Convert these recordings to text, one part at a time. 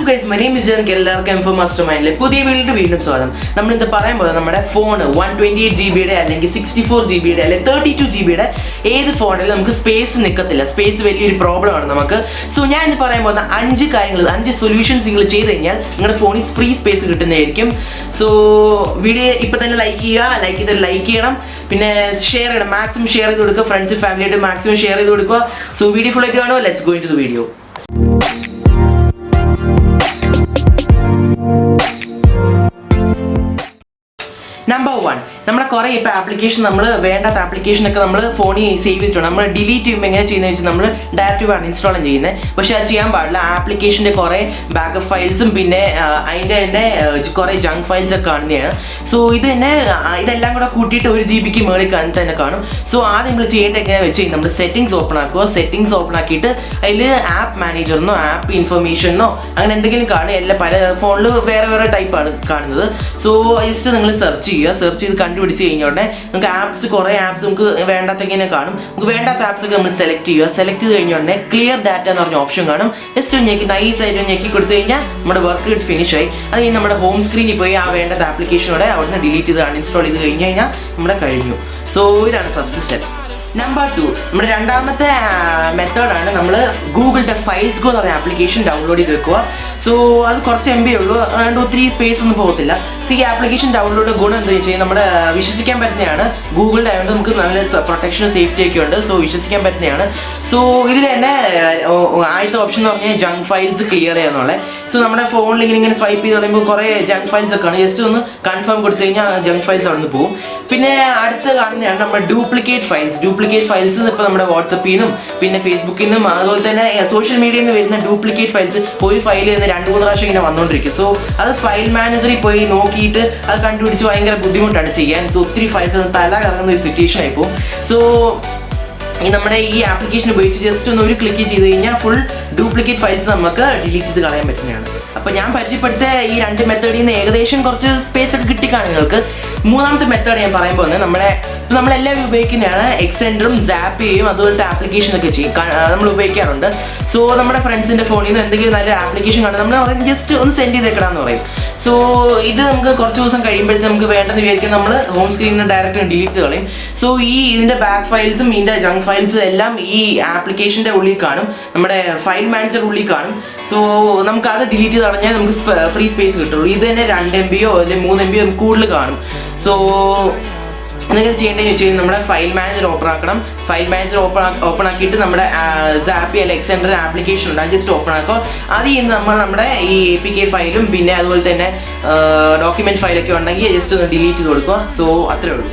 WhatsApp guys my name Janak എല്ലാവർക്കും എംഫോ master മൈൻഡിലെ പുതിയ വീണ്ടും വീണ്ടും സ്വാഗതം. നമ്മൾ ഇന്ന് പറയാൻ പോകുന്നത് നമ്മുടെ phone one twenty eight G ബിയുടെ അല്ലെങ്കിൽ സിക്സ്റ്റി ഫോർ ജി ബിയുടെ അല്ലെങ്കിൽ തേർട്ടി ടു ജി ബിയുടെ ഏത് ഫോണിലും നമുക്ക് സ്പേസ് നിൽക്കത്തില്ല സ്പേസ് വലിയൊരു പ്രോബ്ലമാണ് നമുക്ക്. സോ ഞാൻ ഇന്ന് പറയാൻ പോകുന്ന അഞ്ച് കാര്യങ്ങൾ അഞ്ച് സൊല്യൂഷൻസ് നിങ്ങൾ ചെയ്ത് കഴിഞ്ഞാൽ നിങ്ങളുടെ ഫോണിൽ ഫ്രീ സ്പേസ് കിട്ടുന്നതായിരിക്കും. സോ വീഡിയോ ഇപ്പം തന്നെ ലൈക്ക് ചെയ്യുക ലൈക്ക് ചെയ്ത് ലൈക്ക് ചെയ്യണം. പിന്നെ ഷെയർ ചെയ്യണം. മാക്സിമം ഷെയർ ചെയ്ത് കൊടുക്കുക. ഫ്രണ്ട്സ് ഫാമിലിയായിട്ട് മാക്സിമം ഷെയർ ചെയ്ത് കൊടുക്കുക. സോ വീഡിയോ ഫുൾ ആയിട്ട് കാണുമോ? Let's go into the video number one നമ്മുടെ കുറേ ഇപ്പോൾ ആപ്ലിക്കേഷൻ നമ്മൾ വേണ്ടാത്ത ആപ്ലിക്കേഷൻ ഒക്കെ നമ്മൾ ഫോണിൽ സേവ് ചെയ്തിട്ടുണ്ട്. നമ്മൾ ഡിലീറ്റ് ചെയ്യുമ്പോൾ എങ്ങനെ ചെയ്യുന്നത് വെച്ചാൽ നമ്മൾ ഡയറക്റ്റ് ആണ് ഇൻസ്റ്റാൾ ചെയ്യുന്നത് പക്ഷേ അത് ചെയ്യാൻ പാടില്ല. ആപ്ലിക്കേഷന്റെ കുറേ ബാക്കപ്പ് ഫയൽസും പിന്നെ അതിന്റെ തന്നെ കുറേ ജങ്ക് ഫയൽസ് ഒക്കെ കാണുന്നതാണ് സോ ഇത് തന്നെ ഇതെല്ലാം കൂടെ കൂട്ടിയിട്ട് ഒരു ജി ബിക്ക് മേളിൽ കാണുന്ന തന്നെ കാണും. സോ ആദ്യം നമ്മൾ ചെയ്യേണ്ടത് എങ്ങനെയാണെന്ന് വെച്ച് കഴിഞ്ഞാൽ നമ്മൾ സെറ്റിംഗ്സ് ഓപ്പൺ ആക്കുക. സെറ്റിംഗ്സ് ഓപ്പൺ ആക്കിയിട്ട് അതിൽ ആപ്പ് മാനേജറിനോ ആപ്പ് ഇൻഫർമേഷനോ അങ്ങനെ എന്തെങ്കിലും കാണുക. എല്ലാ പല ഫോണിൽ വേറെ വേറെ ടൈപ്പാണ് കാണുന്നത്. സോ ജസ്റ്റ് നിങ്ങൾ സെർച്ച് ചെയ്യുക. സെർച്ച് ചെയ്ത് കണ്ടുപിടിച്ച് കഴിഞ്ഞ ഉടനെ നമുക്ക് ആപ്സ് കുറേ ആപ്സ് നമുക്ക് വേണ്ടാത്തങ്ങനെ കാണും. നമുക്ക് വേണ്ടാത്ത ആപ്സ് ഒക്കെ നമ്മൾ സെലക്ട് ചെയ്യുക. സെലക്ട് ചെയ്ത് കഴിഞ്ഞ ഉടനെ ക്ലിയർ ഡാറ്റ എന്ന് പറഞ്ഞ ഓപ്ഷൻ കാണും. ജസ്റ്റ് ഒന്ന് ഞെക്കി നൈസ് ആയിട്ട് ഞെക്കി കൊടുത്തു കഴിഞ്ഞാൽ നമ്മുടെ വർക്ക് ഫിനിഷ് ആയി. അത് കഴിഞ്ഞ് നമ്മുടെ ഹോം സ്ക്രീനിൽ പോയി ആ വേണ്ടാത്ത ആപ്ലിക്കേഷനോടെ അവിടുന്ന് ഡിലീറ്റ് ചെയ്ത് അൺഇൻസ്റ്റാൾ ചെയ്ത് കഴിഞ്ഞ് കഴിഞ്ഞാൽ നമ്മുടെ കഴിഞ്ഞു. സോ ഇതാണ് ഫസ്റ്റ് സ്റ്റെപ്പ് നമ്പർ ടു നമ്മുടെ രണ്ടാമത്തെ മെത്തേഡാണ് നമ്മൾ ഗൂഗിളിന്റെ ഫയൽസ് ഗോ എന്ന് പറയുന്ന ആപ്ലിക്കേഷൻ ഡൗൺലോഡ് ചെയ്ത് വെക്കുക. സോ അത് കുറച്ച് എം ബി ഉള്ളൂ. അതുകൊണ്ട് ഒത്തിരി സ്പേസ് ഒന്നും പോകത്തില്ല. സോ ഈ ആപ്ലിക്കേഷൻ ഡൗൺലോഡ് ഗുണം എന്താ വെച്ച് കഴിഞ്ഞാൽ നമ്മുടെ വിശ്വസിക്കാൻ പറ്റുന്നതാണ്. ഗൂഗിളിന്റെ ആയതുകൊണ്ട് നമുക്ക് നല്ല പ്രൊട്ടക്ഷനും സേഫ്റ്റി ഒക്കെ ഉണ്ട്. സോ വിശ്വസിക്കാൻ പറ്റുന്നതാണ്. സോ ഇതിൽ തന്നെ ആദ്യത്തെ ഓപ്ഷൻ എന്ന് പറഞ്ഞാൽ ജങ്ക് ഫയൽസ് ക്ലിയർ ചെയ്യാന്നുള്ളത് സോ നമ്മുടെ ഫോണിൽ ഇങ്ങനെ ഇങ്ങനെ സ്വൈപ്പ് ചെയ്ത് തുടങ്ങുമ്പോൾ കുറേ ജങ്ക് ഫയൽസ് ഒക്കെ ആണ്. ജസ്റ്റ് ഒന്ന് കൺഫേം കൊടുത്തു കഴിഞ്ഞാൽ ജങ്ക് ഫയൽസ് അവിടെ നിന്ന് പോകും പിന്നെ അടുത്ത് കാണുന്നതാണ് നമ്മുടെ ഡ്യൂപ്ലിക്കേറ്റ് ഫയൽസ് ഡ്യൂപ്ലിക്കേറ്റ് ഫയൽസ് ഇപ്പോൾ നമ്മുടെ വാട്സപ്പിൽ നിന്നും പിന്നെ ഫേസ്ബുക്കിൽ നിന്നും അതുപോലെ തന്നെ സോഷ്യൽ മീഡിയയിൽ നിന്ന് വരുന്ന ഡ്യൂപ്ലിക്കേറ്റ് ഫയൽസ് ഒരു ഫയലിൽ നിന്ന് രണ്ട് മൂന്ന് പ്രാവശ്യം ഇങ്ങനെ വന്നുകൊണ്ടിരിക്കും സോ അത് ഫയൽ മാനേജറിൽ പോയി നോക്കിയിട്ട് അത് കണ്ടുപിടിച്ച് ഭയങ്കര ബുദ്ധിമുട്ടാണ് ചെയ്യാൻ. സോ ഒത്തിരി ഫയൽസ് തല കറങ്ങുന്ന ഒരു സിറ്റുവേഷൻ ആയിപ്പോൾ സോ ഈ നമ്മുടെ ഈ ആപ്ലിക്കേഷൻ ഉപയോഗിച്ച് ജസ്റ്റ് ഒന്ന് ഒരു ക്ലിക്ക് ചെയ്ത് കഴിഞ്ഞാൽ ഫുൾ ഡ്യൂപ്ലിക്കേറ്റ് ഫയൽസ് നമുക്ക് ഡിലീറ്റ് ചെയ്ത് കളയാൻ പറ്റുന്നതാണ്. അപ്പോൾ ഞാൻ പരിചയപ്പെടുത്ത ഈ രണ്ട് മെത്തേഡിൽ നിന്ന് ഏകദേശം കുറച്ച് സ്പേസ് ഒക്കെ കിട്ടിക്കാണ് നിങ്ങൾക്ക്. മൂന്നാമത്തെ മെത്തേഡ് ഞാൻ പറയുമ്പോൾ നമ്മുടെ നമ്മളെല്ലാവരും ഉപയോഗിക്കുന്നതാണ് എക്സെൻഡറും സാപ്പിയും അതുപോലത്തെ ആപ്ലിക്കേഷൻ ഒക്കെ ചെയ്യും. നമ്മൾ ഉപയോഗിക്കാറുണ്ട്. സോ നമ്മുടെ ഫ്രണ്ട്സിന്റെ ഫോണിൽ നിന്ന് എന്തെങ്കിലും നല്ല ആപ്ലിക്കേഷൻ കാണും നമ്മൾ പറയും ജസ്റ്റ് ഒന്ന് സെൻഡ് ചെയ്തേക്കണമെന്ന് പറയും. സോ ഇത് നമുക്ക് കുറച്ച് ദിവസം കഴിയുമ്പോഴത്തേക്ക് നമുക്ക് വേണ്ടെന്ന് വിചാരിക്കും നമ്മൾ ഹോം സ്ക്രീനിൽ ഡയറക്റ്റ് ഡിലീറ്റ് കളയും. സോ ഈ ഇതിന്റെ ബാക്ക് ഫയൽസും ഇതിന്റെ ജങ്ക് ഫയൽസും എല്ലാം ഈ ആപ്ലിക്കേഷന്റെ ഉള്ളിൽ കാണും. നമ്മുടെ ഫയൽ മാനേജർ ഉള്ളിൽ കാണും. സോ നമുക്ക് അത് ഡിലീറ്റ് ചെയ്ത് കളഞ്ഞാൽ നമുക്ക് ഫ്രീ സ്പേസ് കിട്ടുള്ളൂ. ഇത് തന്നെ രണ്ട് എം ബിയോ അല്ലെങ്കിൽ മൂന്ന് എം ബിയോ കൂടുതൽ കാണും. സോ നിങ്ങൾ ചെയ്യേണ്ടതെന്ന് വെച്ച് കഴിഞ്ഞാൽ നമ്മുടെ ഫയൽ മാനേജർ ഓപ്പൺ ആക്കണം. ഫയൽ മാനേജർ ഓപ്പൺ ഓപ്പൺ ആക്കിയിട്ട് നമ്മുടെ സാപ്പി അല്ലെങ്കിൽ എക്സെൻഡർ ആപ്ലിക്കേഷൻ ഉണ്ട്. അത് ജസ്റ്റ് ഓപ്പൺ ആക്കുക. അത് ചെയ്യുന്ന നമ്മൾ നമ്മുടെ ഈ എ പി കെ ഫയലും പിന്നെ അതുപോലെ തന്നെ ഡോക്യുമെന്റ് ഫയലൊക്കെ ഉണ്ടെങ്കിൽ ജസ്റ്റ് ഒന്ന് ഡിലീറ്റ് ചെയ്ത് കൊടുക്കുക. സോ അത്രേ ഉള്ളൂ.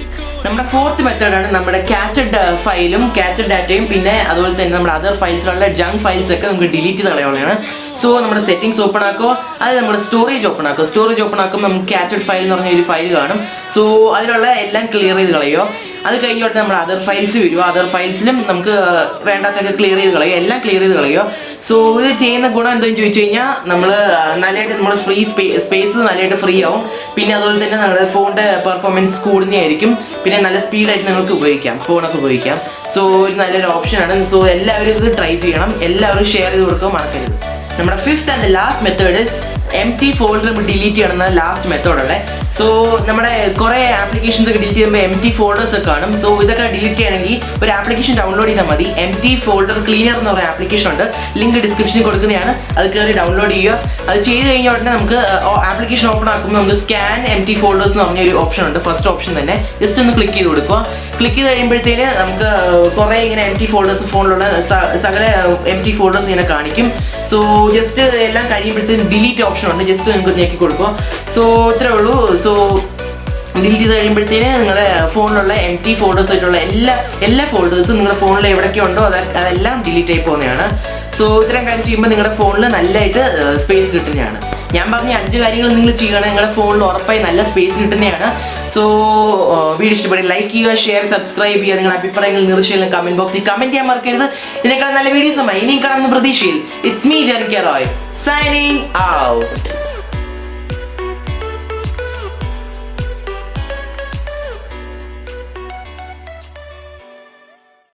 നമ്മുടെ ഫോർത്ത് മെത്തേഡാണ് നമ്മുടെ ക്യാച്ചഡ് ഫയലും ക്യാച്ചഡ് ഡാറ്റയും പിന്നെ അതുപോലെ തന്നെ നമ്മുടെ അതർ ഫയൽസിലുള്ള ജങ്ക് ഫയൽസൊക്കെ നമുക്ക് ഡിലീറ്റ് ചെയ്ത് കളയുള്ളതാണ് സോ നമ്മുടെ സെറ്റിംഗ്സ് ഓപ്പൺ ആക്കുക അത് നമ്മുടെ സ്റ്റോറേജ് ഓപ്പൺ ആക്കുക സ്റ്റോറേജ് ഓപ്പൺ ആക്കുമ്പോൾ നമുക്ക് ക്യാച്ചഡ് ഫയൽ എന്ന് പറഞ്ഞ ഒരു ഫയൽ കാണും. സോ അതിലുള്ള എല്ലാം ക്ലിയർ ചെയ്ത് കളയോ? അത് കഴിഞ്ഞോട്ട് നമ്മുടെ അതർ ഫയൽസ് വരും അതർ ഫയൽസിലും നമുക്ക് വേണ്ടാത്തൊക്കെ ക്ലിയർ ചെയ്ത് കളയോ? എല്ലാം ക്ലിയർ ചെയ്ത് കളയോ? സോ ഇത് ചെയ്യുന്ന ഗുണം എന്താണെന്ന് ചോദിച്ചു കഴിഞ്ഞാൽ നമ്മൾ നല്ലതായിട്ട് നമ്മൾ ഫ്രീ സ്പേസ് നല്ലതായിട്ട് ഫ്രീ ആവും. പിന്നെ അതുപോലെ തന്നെ നമ്മുടെ ഫോണിന്റെ പെർഫോമൻസ് കൂടുന്നതായിരിക്കും. പിന്നെ നല്ല സ്പീഡായിട്ട് നിങ്ങൾക്ക് ഉപയോഗിക്കാം. ഫോണൊക്കെ ഉപയോഗിക്കാം. സോ ഒരു നല്ലൊരു ഓപ്ഷനാണ് സോ എല്ലാവരും ഇത് ട്രൈ ചെയ്യണം. എല്ലാവരും ഷെയർ ചെയ്ത് കൊടുക്കുക മറക്കരുത്. നമ്മുടെ fifth and last method is empty folder നമ്മൾ ഡിലീറ്റ് ചെയ്യണമെന്ന ലാസ്റ്റ് മെത്തേഡ് ഉള്ളത്. സോ നമ്മുടെ കുറേ ആപ്ലിക്കേഷൻസ് ഒക്കെ ഡിലീറ്റ് ചെയ്യുമ്പോൾ എം ടി ഫോൾഡേഴ്സ് ഒക്കെ കാണും. സോ ഇതൊക്കെ ഡിലീറ്റ് ചെയ്യണമെങ്കിൽ ഒരു ആപ്ലിക്കേഷൻ ഡൗൺലോഡ് ചെയ്താൽ മതി. എം ടി ഫോൾഡർ ക്ലീനർ എന്ന് പറയുന്ന ആപ്ലിക്കേഷൻ ഉണ്ട്. ലിങ്ക് ഡിസ്ക്രിപ്ഷനിൽ കൊടുക്കുന്നതാണ്. അത് കയറി ഡൗൺലോഡ് ചെയ്യുക. അത് ചെയ്ത് കഴിഞ്ഞ ഉടനെ നമുക്ക് ആപ്ലിക്കേഷൻ ഓപ്പൺ ആക്കുമ്പോൾ നമുക്ക് സ്കാൻ എം ടി ഫോൾഡേഴ്സ് എന്ന് പറഞ്ഞ ഒരു ഓപ്ഷൻ ഉണ്ട്. ഫസ്റ്റ് ഓപ്ഷൻ തന്നെ. ജസ്റ്റ് ഒന്ന് ക്ലിക്ക് ചെയ്ത് കൊടുക്കുക. ക്ലിക്ക് ചെയ്ത് കഴിയുമ്പോഴത്തേന് നമുക്ക് കുറേ ഇങ്ങനെ എം ടി ഫോൾഡേഴ്സ് ഫോണിലുള്ള സകല എം ടി ഫോൾഡേഴ്സ് ഇങ്ങനെ കാണിക്കും. സോ ജസ്റ്റ് എല്ലാം കഴിയുമ്പോഴത്തേന് ഡിലീറ്റ് ഓപ്ഷൻ ഉണ്ട്. ജസ്റ്റ് നിങ്ങൾക്ക് ഞെക്കി കൊടുക്കുക. സോ ഇത്രേ ഉള്ളൂ. സോ ഡിലീറ്റ് ചെയ്ത് കഴിയുമ്പോഴത്തേന് നിങ്ങളുടെ ഫോണിലുള്ള എം ടി ഫോൾഡേഴ്സ് ആയിട്ടുള്ള എല്ലാ എല്ലാ ഫോൾഡേഴ്സും നിങ്ങളുടെ ഫോണിൽ എവിടെയൊക്കെ ഉണ്ടോ അത് അതെല്ലാം ഡിലീറ്റ് ആയി പോകുന്നതാണ്. സോ ഇത്രയും കാര്യം ചെയ്യുമ്പോൾ നിങ്ങളുടെ ഫോണിൽ നല്ലതായിട്ട് സ്പേസ് കിട്ടുന്നതാണ്. ഞാൻ പറഞ്ഞ അഞ്ച് കാര്യങ്ങൾ നിങ്ങൾ ചെയ്യുകയാണെങ്കിൽ നിങ്ങളുടെ ഫോണിൽ ഉറപ്പായി നല്ല സ്പേസ് കിട്ടുന്നതാണ്. സോ വീഡിയോ ഇഷ്ടപ്പെടും ലൈക്ക് ചെയ്യുക ഷെയർ സബ്സ്ക്രൈബ് ചെയ്യുക നിങ്ങളുടെ അഭിപ്രായങ്ങൾ നിർദ്ദേശങ്ങൾ കമന്റ് ബോക്സിൽ കമന്റ് ചെയ്യാൻ മറക്കരുത്. ഇതിനേക്കാൾ നല്ല വീഡിയോസുമായി ഇനിയും കാണുന്ന പ്രതീക്ഷയിൽ it's me Jerica Roy signing out